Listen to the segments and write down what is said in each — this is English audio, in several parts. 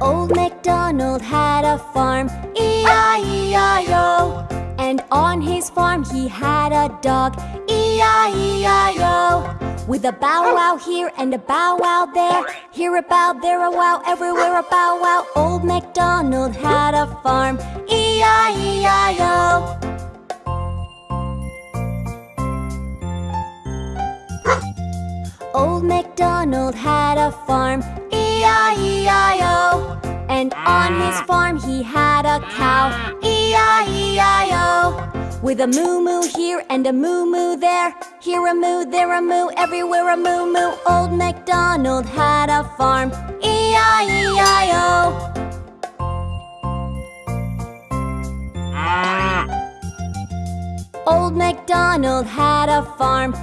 Old MacDonald had a farm, E-I-E-I-O And on his farm he had a dog, E-I-E-I-O With a bow wow here and a bow wow there Here a bow, there a wow, everywhere a bow wow Old MacDonald had a farm, E-I-E-I-O Old MacDonald had a farm, And on his farm. He had a cow, E-I-E-I-O With a moo-moo here and a moo-moo there. Here a moo, there a moo, everywhere a moo-moo. Old MacDonald had a farm, E-I-E-I-O ah. Old MacDonald had a farm,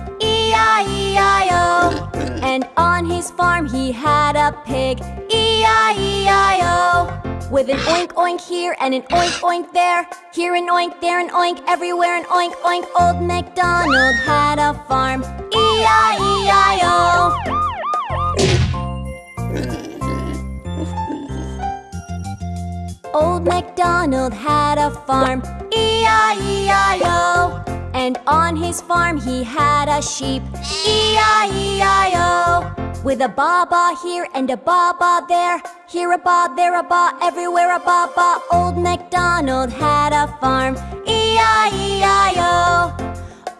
his farm he had a pig, E-I-E-I-O With an oink oink here and an oink oink there. Here an oink, there an oink, everywhere an oink oink. Old MacDonald had a farm, E-I-E-I-O Old MacDonald had a farm, E-I-E-I-O And on his farm he had a sheep, E-I-E-I-O With a ba-ba here and a ba-ba there. Here a ba, there a ba, everywhere a ba-ba. Old MacDonald had a farm, E-I-E-I-O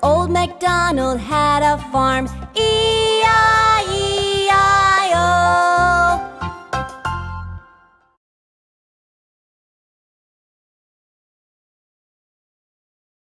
Old MacDonald had a farm, E-I-E-I-O